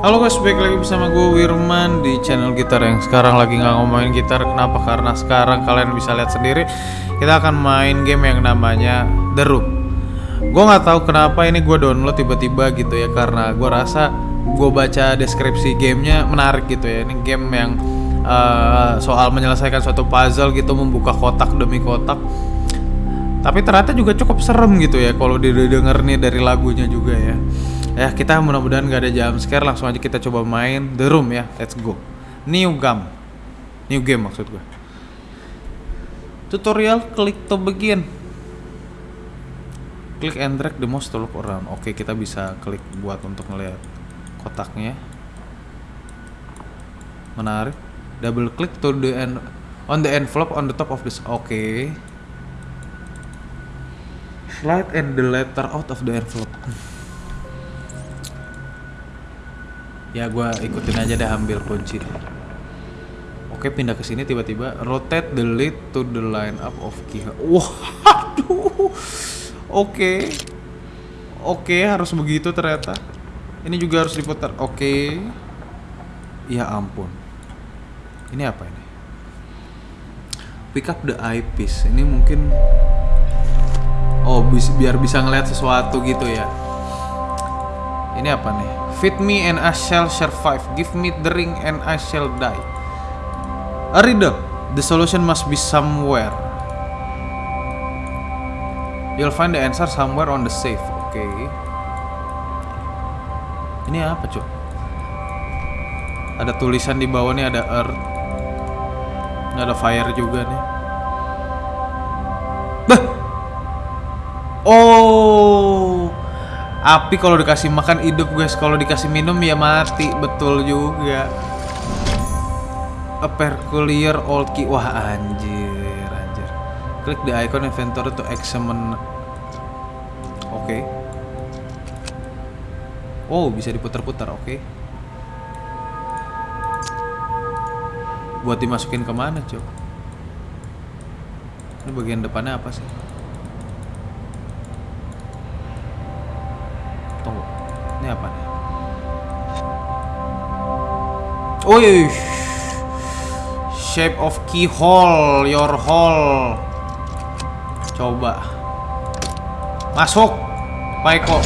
Halo guys, balik lagi bersama gue Wirman di channel gitar yang sekarang lagi nggak ngomongin gitar. Kenapa? Karena sekarang kalian bisa lihat sendiri Kita akan main game yang namanya The Room. Gue nggak tahu kenapa ini gue download tiba-tiba gitu ya Karena gue rasa gue baca deskripsi gamenya menarik gitu ya. Ini game yang uh, soal menyelesaikan suatu puzzle gitu Membuka kotak demi kotak. Tapi ternyata juga cukup serem gitu ya kalau didengar nih dari lagunya juga ya ya kita mudah-mudahan gak ada jam scare langsung aja kita coba main The Room ya. Let's go. New game. New game maksud gue tutorial klik to begin. Klik and drag the mouse to look around. Oke kita bisa klik buat untuk ngeliat kotaknya. Menarik. Double click to the end on the envelope on the top of this. Oke. Slide and the letter out of the envelope ya gue ikutin aja deh ambil kunci. Oke pindah ke sini tiba-tiba rotate the lid to the line up of key. Wah aduh. Oke. Oke harus begitu ternyata. Ini juga harus diputar. Oke. Ya ampun. Ini apa ini? Pick up the eyepiece. Ini mungkin Oh, bis biar bisa ngeliat sesuatu gitu ya. Ini apa nih? Feed me and I shall survive. Give me ring and I shall die. A riddle. The solution must be somewhere. You'll find the answer somewhere on the safe. Oke. Okay. Ini apa, Cuk? Ada tulisan di bawah nih ada earth. Ini ada fire juga nih. Bah! Oh, api kalau dikasih makan hidup guys, kalau dikasih minum ya mati, betul juga. A old key, wah anjir, anjir. Klik the icon inventory to examine. Oke. Okay. Oh, bisa diputar-putar, oke. Okay. Buat dimasukin ke mana, cok? Ini bagian depannya apa sih? Oh, shape of keyhole, your hole. Coba. Masuk. Paiko.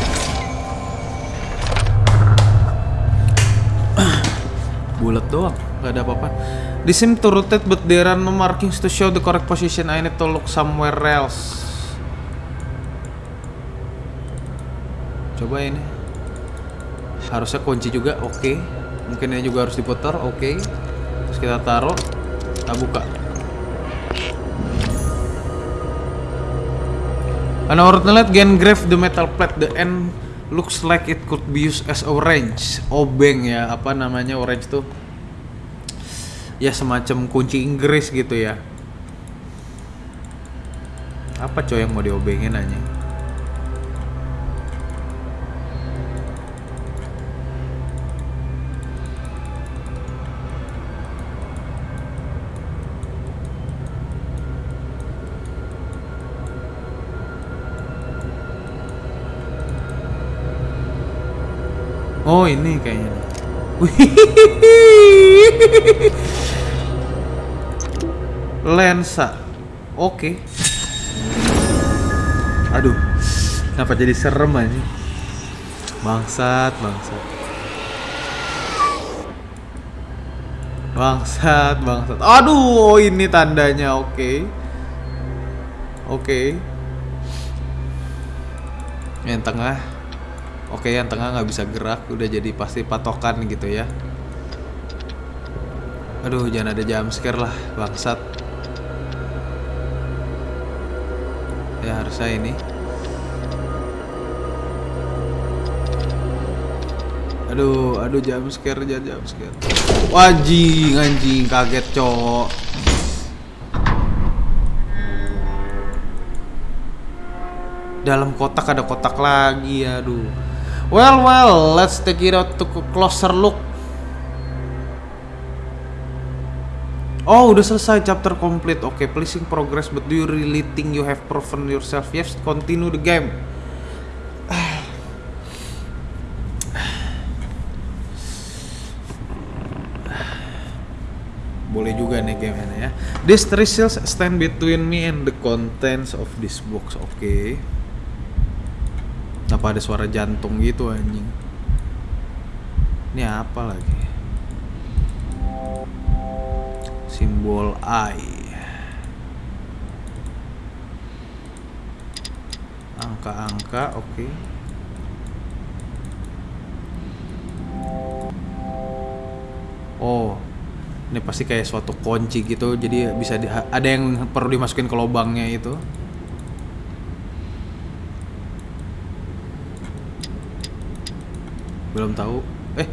Bulat doang, gak ada apa-apa. This seem to rotate but there are no markings to show the correct position. I need to look somewhere else. coba ini harusnya kunci juga oke okay. Mungkin ini juga harus diputar oke. Okay. terus kita taruh kita buka. An ordinate can grave the metal plate the end looks like it could be used as orange. Obeng ya apa namanya orange tuh? Ya semacam kunci Inggris gitu ya. Apa coy yang mau diobengin aja Oh ini kayaknya. Lensa. Oke. Okay. Aduh. Kenapa jadi serem aja? Bangsat, bangsat. Bangsat, bangsat. Aduh, ini tandanya. Oke. Okay. Oke. Okay. Yang tengah Oke yang tengah nggak bisa gerak udah jadi pasti patokan gitu ya Aduh jangan ada jam scare lah bangsat Ya harusnya ini Aduh, aduh jam scare, jangan jam scare. Wajing, anjing, kaget, cok. Dalam kotak ada kotak lagi, aduh. Well, well, let's take it out to closer look. Oh, udah selesai chapter complete. Oke, okay, pleasing progress, but do you really think you have proven yourself? Yes, continue the game. Boleh juga nih game ini ya. This three stand between me and the contents of this box. Oke. Okay. Apa ada suara jantung gitu anjing? Ini apa lagi? Simbol I. Angka-angka, oke. Oh, ini pasti kayak suatu kunci gitu jadi bisa di, ada yang perlu dimasukin ke lubangnya itu belum tahu. Eh.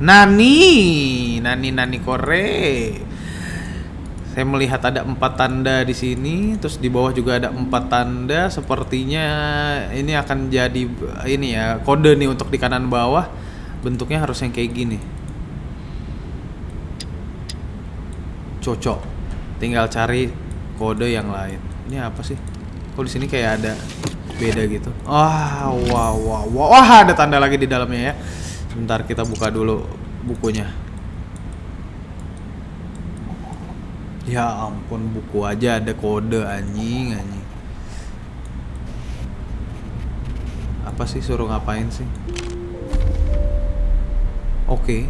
Nani. Nani Nani Kore. Saya melihat ada empat tanda di sini terus di bawah juga ada empat tanda. Sepertinya ini akan jadi ini ya kode nih untuk di kanan bawah. Bentuknya harus yang kayak gini. Cocok. Tinggal cari kode yang lain. Ini apa sih? Kok di sini kayak ada beda gitu. Wah wah wah wah. Wah ada tanda lagi di dalamnya ya. Sebentar kita buka dulu bukunya. Ya ampun buku aja ada kode anjing anjing. Apa sih suruh ngapain sih? Oke.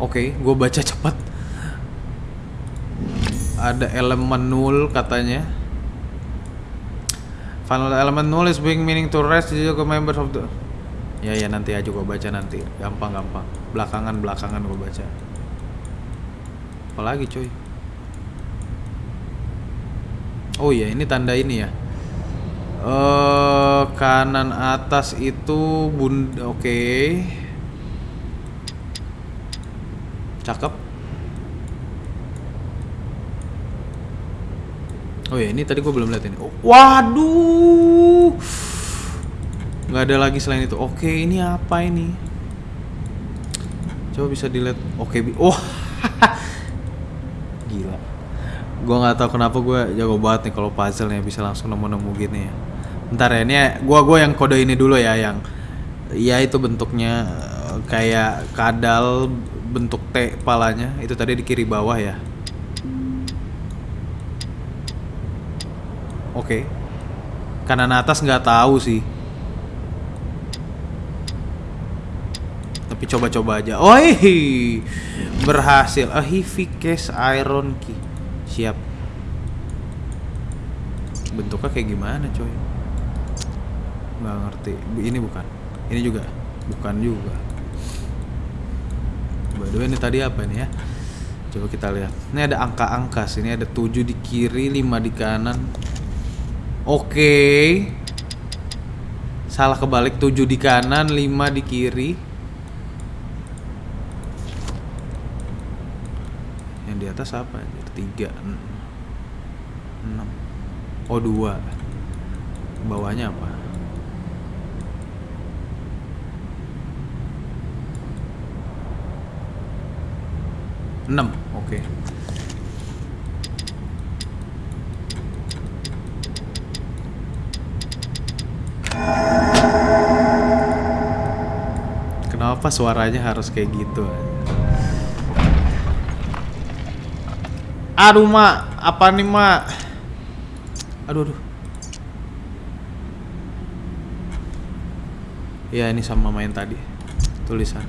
Oke, gue baca cepat. Ada elemen nul katanya. Final element null is being meaning to rest the members of the Ya ya nanti aja gue baca nanti. Gampang gampang. Belakangan belakangan gue baca. Apalagi coy. Oh iya ini tanda ini ya uh, kanan atas itu bund oke okay. cakep oh ya ini tadi gue belum lihat ini. Oh, waduh. Nggak ada lagi selain itu. Oke ini apa ini? Coba bisa dilihat. Oke okay, oh gila. Gue nggak tahu kenapa gue jago banget nih kalau puzzle nya bisa langsung nemu-nemu gini ya. Ntar ya, ini gua gua yang kode ini dulu ya yang ya itu bentuknya eh, kayak kadal bentuk T palanya. Itu tadi di kiri bawah ya. Oke. Okay. Kanan atas nggak tahu sih. Tapi coba-coba aja. Oh, berhasil. A heavy case iron key. Siap. Bentuknya kayak gimana, coy? nggak ngerti ini bukan ini juga bukan juga by ini tadi apa ini ya coba kita lihat ini ada angka-angka sini ada 7 di kiri 5 di kanan oke. Salah kebalik 7 di kanan 5 di kiri. Yang di atas apa tiga enam. Oh dua. Bawahnya apa? 6 oke. okay. Kenapa suaranya harus kayak gitu Aduh mak Apa nih mak Aduh aduh. Ya ini sama main tadi. Tulisan.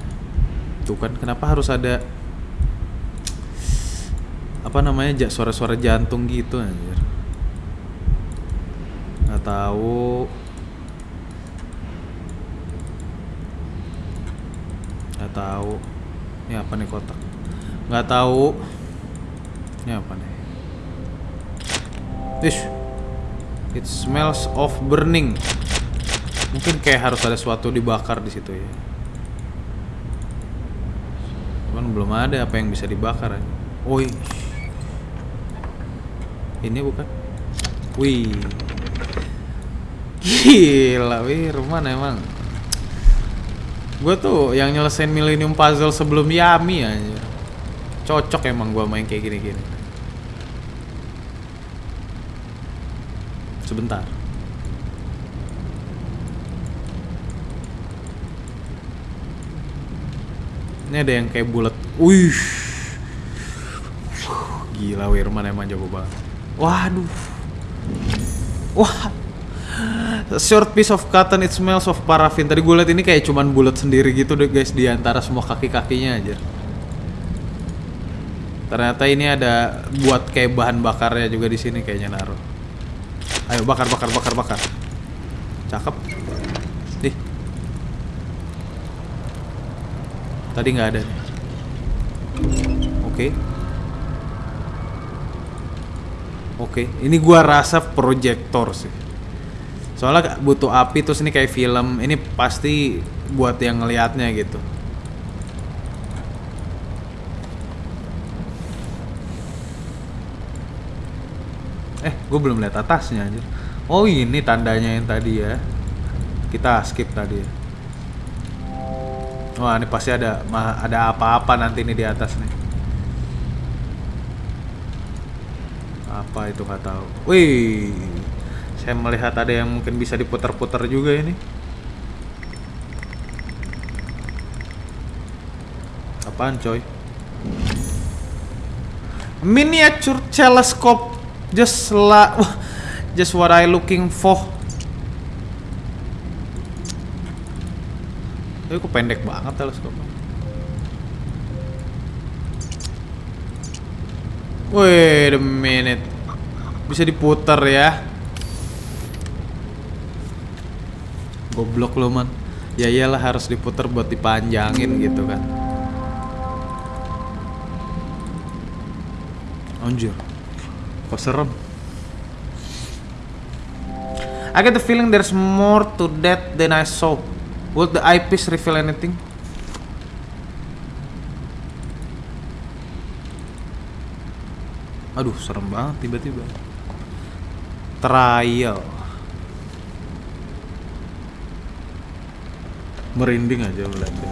Tuh kan kenapa harus ada apa namanya suara-suara jantung gitu anjir? Nggak tahu nggak tahu ini apa nih kotak nggak tahu ini apa nih Ish. it smells of burning mungkin kayak harus ada sesuatu dibakar di situ ya cuman belum ada apa yang bisa dibakar aja. Oh, ini bukan? Wih. Gila, wih, rumah emang. Gue tuh yang nyelesain Millennium Puzzle sebelum Yami aja. Cocok emang gue main kayak gini-gini. Sebentar. Ini ada yang kayak bulat. Wih. Gila Wirman emang jago banget. Waduh. Wah. Short piece of cotton it smells of paraffin. Tadi gue liat ini kayak cuman bulat sendiri gitu deh guys di antara semua kaki-kakinya aja. Ternyata ini ada buat kayak bahan bakarnya juga di sini kayaknya naruh. Ayo bakar bakar bakar bakar. Cakep. Nih. Tadi nggak ada. Oke. Oke, ini gua rasa proyektor sih. Soalnya butuh api terus ini kayak film. Ini pasti buat yang ngelihatnya gitu. Eh, gue belum lihat atasnya aja. Oh ini tandanya yang tadi ya. Kita skip tadi ya. Wah ini pasti ada ada apa-apa nanti nih di atas nih. Apa itu nggak tahu. Wih, saya melihat ada yang mungkin bisa diputar-putar juga ini. Apaan coy? Miniature telescope just la just what I looking for. Tapi kok pendek banget teleskopnya. Wait a minute. Bisa diputar ya. Goblok lo man. Ya iyalah harus diputar buat dipanjangin gitu kan. Anjir. Kok serem? I get the feeling there's more to that than I saw. Would the eyepiece reveal anything? Aduh, serem banget tiba-tiba. Trial. Merinding aja melihatnya.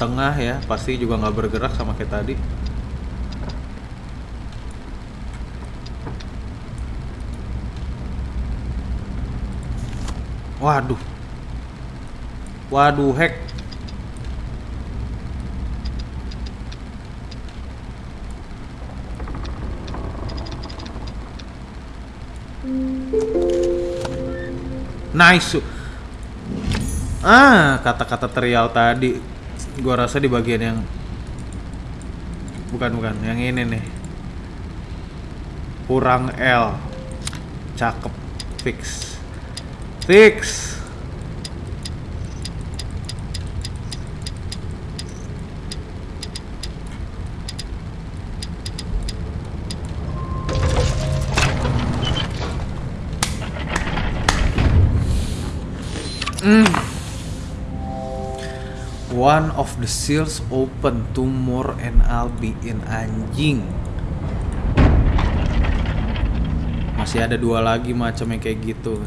Tengah ya, pasti juga nggak bergerak sama kayak tadi. Waduh. Waduh, hack. Nice. Ah, kata-kata terial tadi. Gua rasa di bagian yang bukan bukan, yang ini nih. Kurang L. Cakep. Fix. Fix. One of the seals open two more and I'll be in anjing. Masih ada dua lagi macam yang kayak gitu.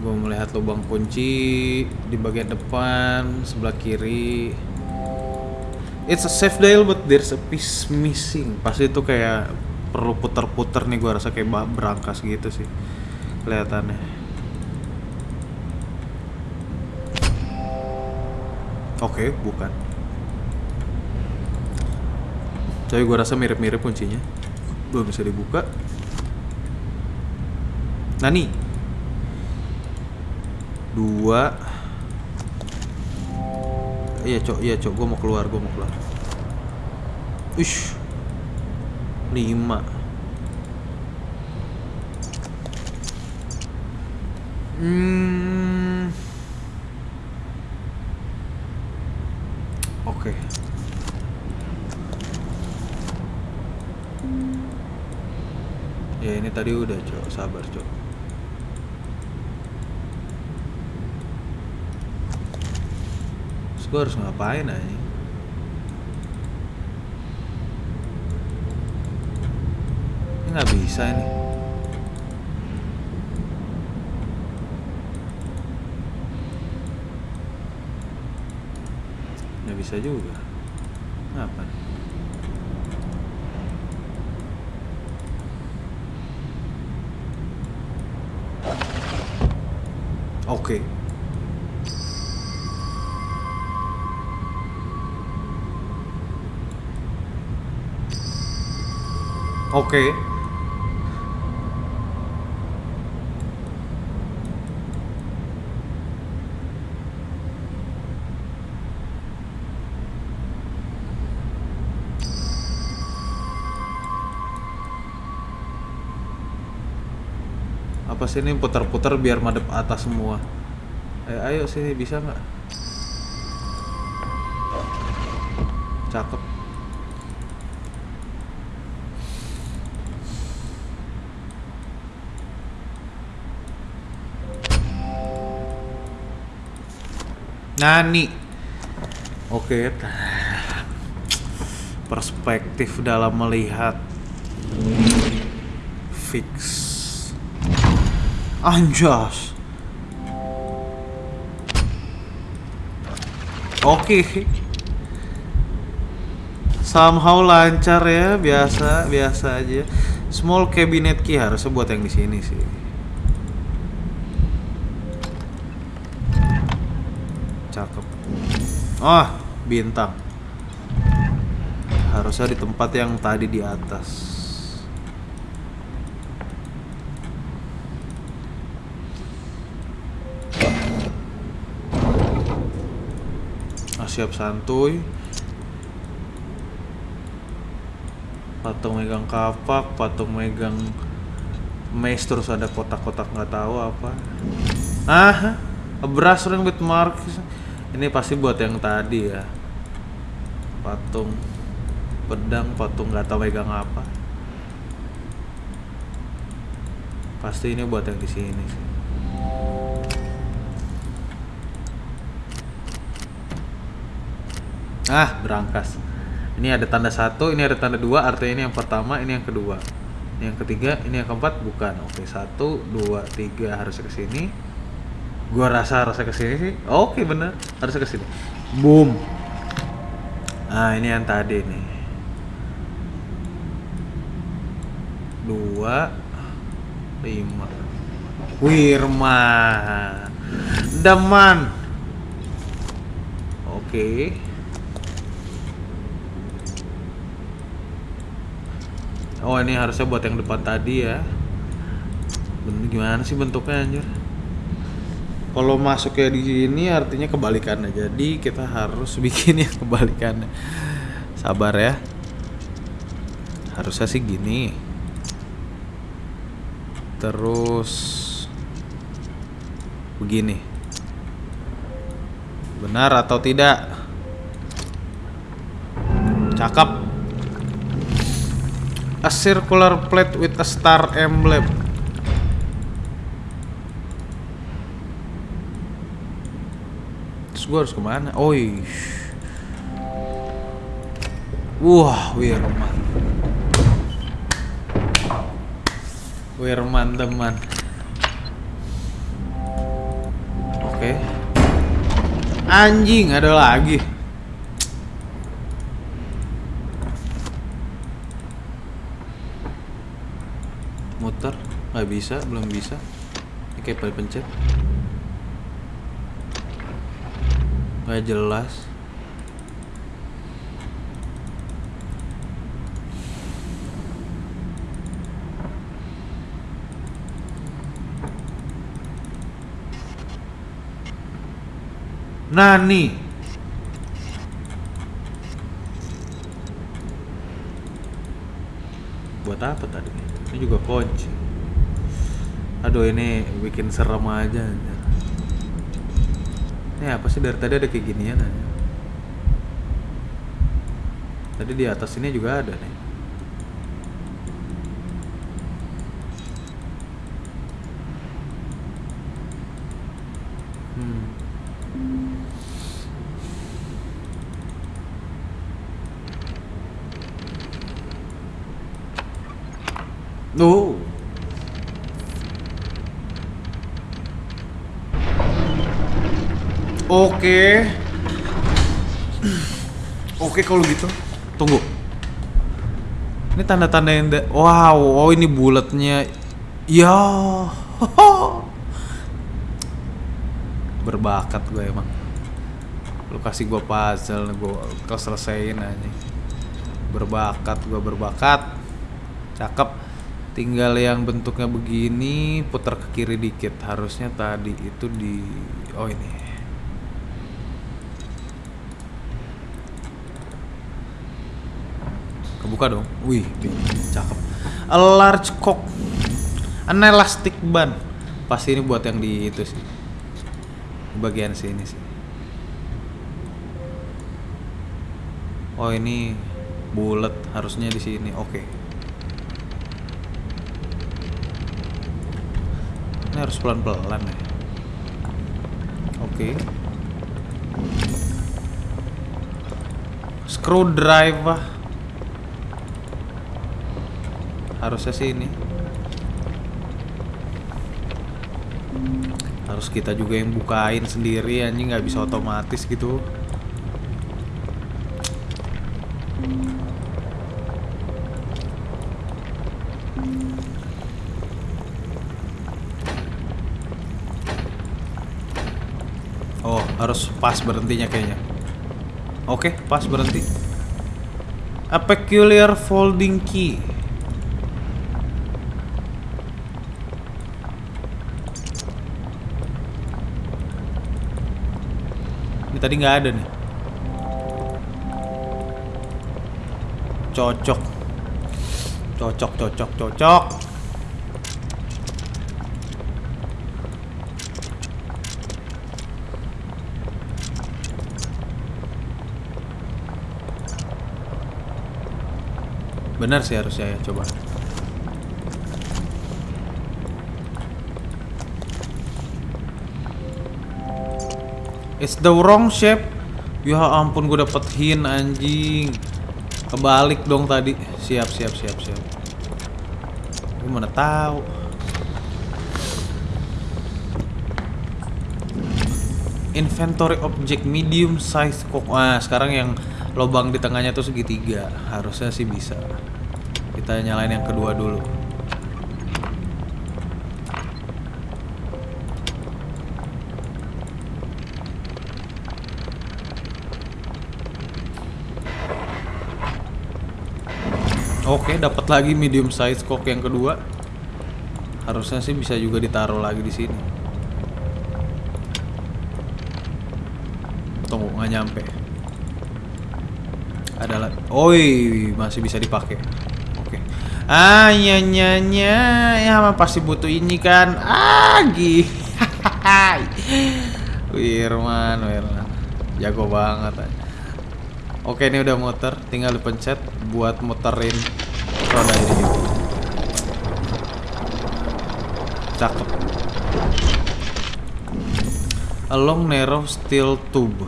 Gue melihat lubang kunci di bagian depan sebelah kiri. It's a safe dial but there's a piece missing. Pasti itu kayak perlu puter-puter nih gue rasa kayak berangkas gitu sih kelihatannya. Oke, bukan. Tapi gue rasa mirip-mirip kuncinya. Belum bisa dibuka. Nani. Dua. Iya cok, iya cok. Gue mau keluar, gue mau keluar. Ish. Lima. Hmm. Oke. Ya ini tadi udah cok, sabar cok. Gue harus ngapain aja? Ini nggak bisa ini. Nggak bisa juga. Nih? Oke. Oke. Apa sih ini putar-putar biar madep atas semua? Eh, ayo sini bisa nggak? Cakep. Nani. Oke. Perspektif dalam melihat fix. Anjas. Oke. Somehow lancar ya, biasa biasa aja. Small cabinet key harusnya buat yang di sini sih. Cakep. Ah, bintang. Harusnya di tempat yang tadi di atas. Siap santuy. Patung megang kapak, patung megang mace terus ada kotak-kotak nggak tahu apa. Ah, a brass ring with marks. Ini pasti buat yang tadi ya. Patung pedang, patung nggak tahu megang apa. Pasti ini buat yang di sini sih. Ah, berangkas. Ini ada tanda satu, ini ada tanda dua, artinya ini yang pertama, ini yang kedua. Ini yang ketiga, ini yang keempat, bukan. Oke, satu, dua, tiga harusnya ke sini. Gua rasa harusnya ke sini sih. Oke, bener. Harusnya ke sini. Boom. Nah, ini yang tadi nih. Dua, lima. Wirma. Deman. Oke. Oh ini harusnya buat yang depan tadi ya. Ben- Gimana sih bentuknya anjir? Kalau masuknya di sini artinya kebalikannya. Jadi kita harus bikin yang kebalikannya. Sabar ya. Harusnya sih gini. Terus begini. Benar atau tidak? Cakep. A circular plate with a star emblem. Terus gue harus ke mana? Oh Wah, Wirman. Wirman teman. Oke. Anjing, ada lagi. muter bisa belum bisa. Ini kayak pada pencet. Nggak jelas. Nani? Buat apa tadi? Ini juga kunci aduh ini bikin serem aja. Ini apa sih? Dari tadi ada kayak ginian aja. Tadi di atas ini juga ada nih hmm. Oh. Oke. Oke kalau gitu. Tunggu. Ini tanda-tanda yang Wow, oh ini bulatnya. Ya. berbakat gue emang lu kasih gue puzzle gue keselesain aja berbakat gue berbakat cakep tinggal yang bentuknya begini putar ke kiri dikit harusnya tadi itu di oh ini kebuka dong. Wih cakep. A large cock an elastic ban pasti ini buat yang di itu sih. Bagian sini sih. Oh ini bulat harusnya di sini. Oke. Ini harus pelan-pelan ya. Oke. Screwdriver harusnya sih ini harus kita juga yang bukain sendiri anjing nggak bisa otomatis gitu Oh, harus pas berhentinya kayaknya. Oke, pas berhenti. A peculiar folding key. Tadi nggak ada nih. Cocok. Cocok, cocok, cocok. Benar sih harusnya ya, coba. It's the wrong shape. Ya ampun gue dapet hint anjing. Kebalik dong tadi. Siap, siap, siap, siap. Gue mana tahu. Inventory object medium size kok. Ah, sekarang yang lubang di tengahnya tuh segitiga. Harusnya sih bisa. Kita nyalain yang kedua dulu. Oke, dapat lagi medium size kok yang kedua. Harusnya sih bisa juga ditaruh lagi di sini. Tunggu, nggak nyampe. Ada lagi. Oi, masih bisa dipakai. Oke. Ah, nya nya nya. Ya, mah pasti butuh ini kan. Ah. Wirman, Wirman. Jago banget. Oke, ini udah muter, tinggal dipencet buat muterin roda ini juga. Cakep. A long narrow steel tube.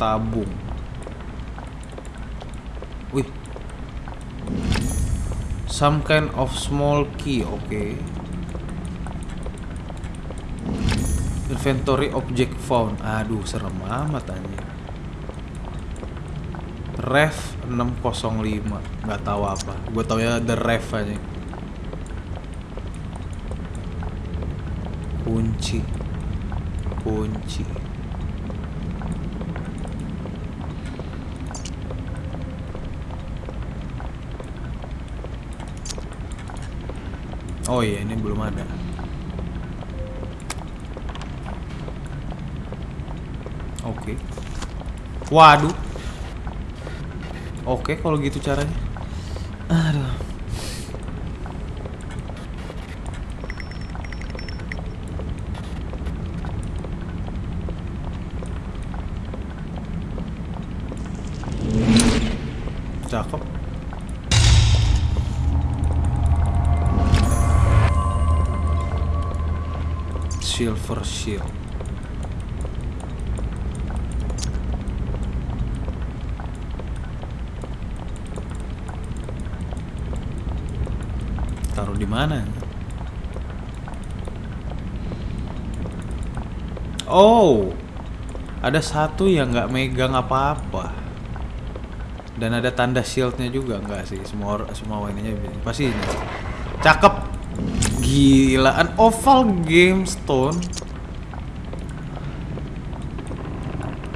Tabung. Wih. Some kind of small key, oke. Inventory object found. Aduh, serem amat anjir. Ref 605 nggak tahu apa. Gue tau ya the ref aja. Kunci. Kunci. Oh iya ini belum ada. Oke. Waduh Oke, kalau gitu caranya. Aduh. Cakep. Silver shield. Taruh di mana? Oh, ada satu yang nggak megang apa-apa. Dan ada tanda shieldnya juga nggak sih? Semua semua ininya pasti ini. Cakep. Gila, an oval game stone.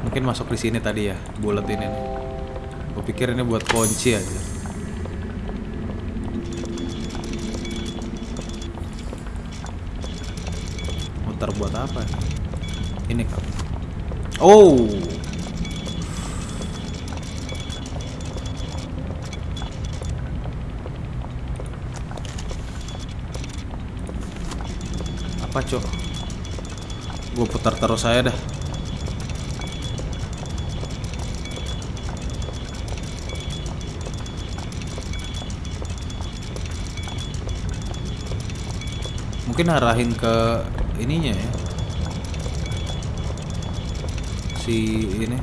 Mungkin masuk di sini tadi ya, bulat ini. Gue pikir ini buat kunci aja. Muter buat apa? Ini kan. Oh. Apa cok? Gue putar terus saya dah. Mungkin arahin ke ininya ya. Si ini.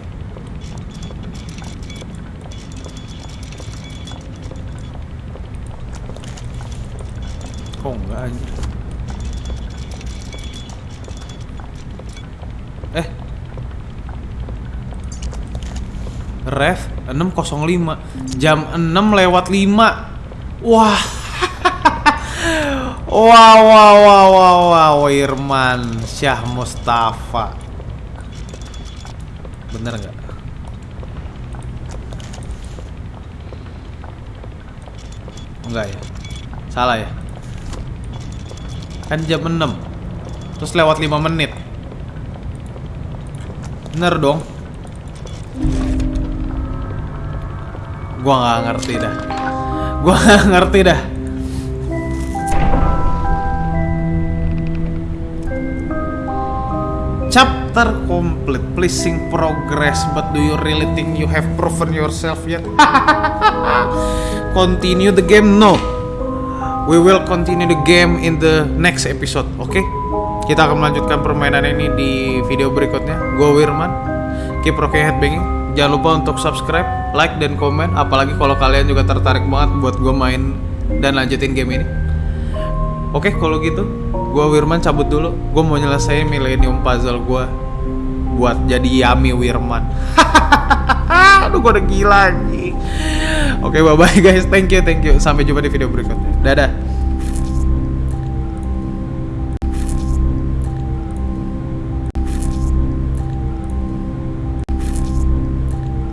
Kok enggak anjir? Eh. Ref 605 jam 6 lewat 5. Wah. Wow, wow, wow, wow, wow, Irman Syah Mustafa. Bener nggak? Enggak ya? Salah ya? Kan jam 6 Terus lewat 5 menit Bener dong Gua nggak ngerti dah Gua nggak ngerti dah Chapter complete. Pleasing progress But do you really think you have proven yourself yet? continue the game? No. We will continue the game in the next episode Oke? Kita akan melanjutkan permainan ini di video berikutnya. Gue Wirman. Keep rocking headbanging. Jangan lupa untuk subscribe, like, dan komen. Apalagi kalau kalian juga tertarik banget buat gue main dan lanjutin game ini. Oke, kalau gitu, gua Wirman cabut dulu. Gua mau nyelesain Millennium Puzzle gua buat jadi Yami Wirman. Aduh, gua udah gila anjing. Oke, bye bye guys. Thank you, thank you. Sampai jumpa di video berikutnya. Dadah.